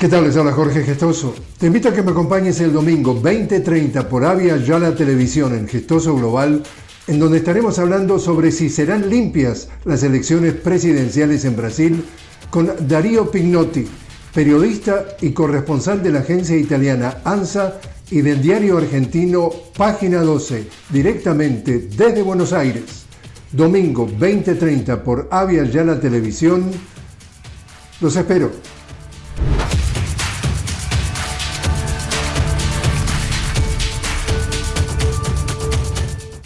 ¿Qué tal? Les habla Jorge Gestoso. Te invito a que me acompañes el domingo 2030 por Avia Yala Televisión en Gestoso Global, en donde estaremos hablando sobre si serán limpias las elecciones presidenciales en Brasil con Darío Pignotti, periodista y corresponsal de la agencia italiana ANSA y del diario argentino Página 12, directamente desde Buenos Aires. Domingo 2030 por Avia Yala Televisión. Los espero.